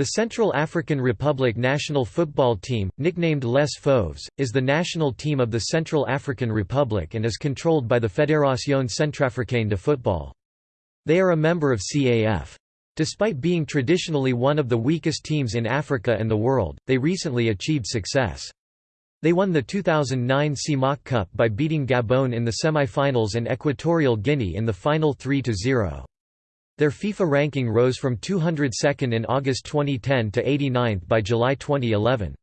The Central African Republic national football team, nicknamed Les Fauves, is the national team of the Central African Republic and is controlled by the Fédération Centrafricaine de Football. They are a member of CAF. Despite being traditionally one of the weakest teams in Africa and the world, they recently achieved success. They won the 2009 CEMAC Cup by beating Gabon in the semi-finals and Equatorial Guinea in the final 3–0. Their FIFA ranking rose from 202nd in August 2010 to 89th by July 2011.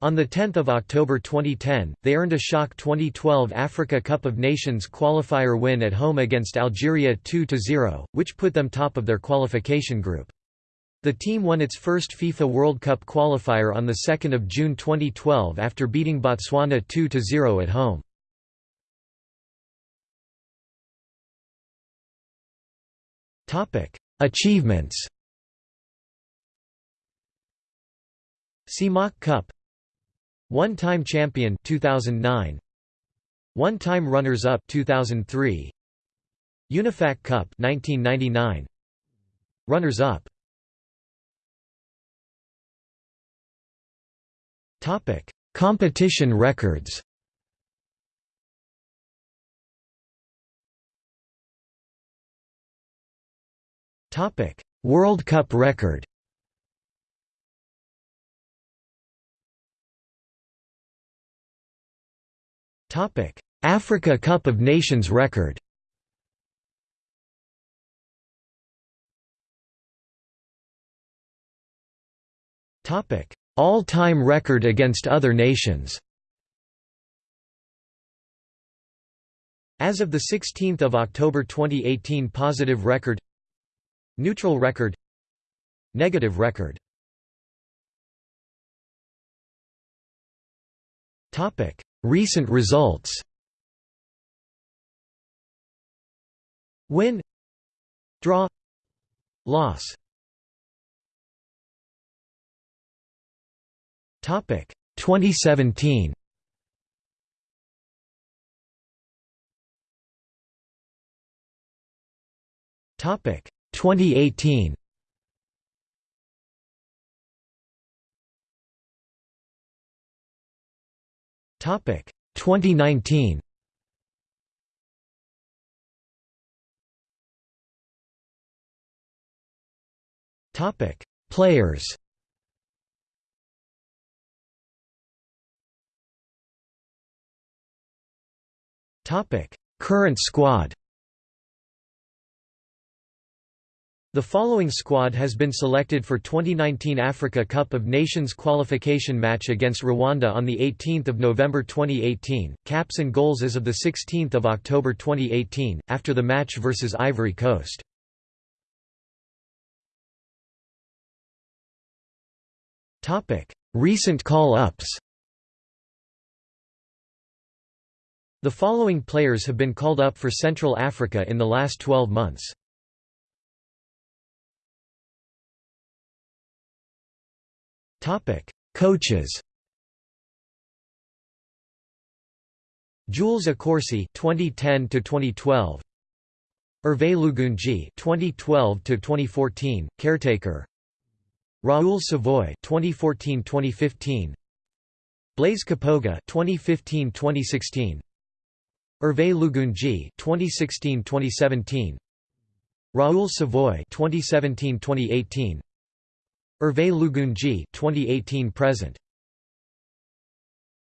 On 10 October 2010, they earned a shock 2012 Africa Cup of Nations qualifier win at home against Algeria 2–0, which put them top of their qualification group. The team won its first FIFA World Cup qualifier on 2 June 2012 after beating Botswana 2–0 at home. Achievements. CEMAC Cup. One-time champion 2009 One-time runners-up 2003 UNIFAC Cup 1999 Runners-up. Topic: Competition records. Topic: World Cup record. Topic: Africa Cup of Nations record. Topic: All-time record against other nations. As of 16 October 2018 Positive record Neutral record. Negative record. Topic. Recent results. Win. Draw. Loss. Topic. 2017 Topic 2018 Topic 2019 Topic Players. Topic Current squad The following squad has been selected for 2019 Africa Cup of Nations qualification match against Rwanda on 18 November 2018, caps and goals as of 16 October 2018, after the match versus Ivory Coast. Recent call-ups The following players have been called up for Central Africa in the last 12 months. Coaches. Jules Accorsi 2010 to 2012. Hervé Lugunji 2012 to 2014 caretaker. Raoul Savoy 2014-2015. Blaise Kapoga 2015-2016. Hervé Lugunji 2016-2017. Raoul Savoy 2017-2018. Hervé Lugunji 2018 present